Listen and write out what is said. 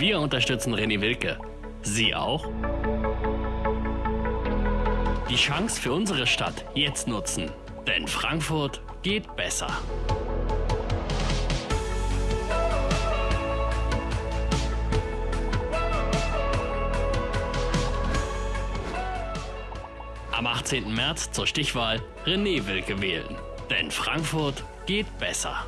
Wir unterstützen René Wilke. Sie auch? Die Chance für unsere Stadt jetzt nutzen. Denn Frankfurt geht besser. Am 18. März zur Stichwahl René Wilke wählen. Denn Frankfurt geht besser.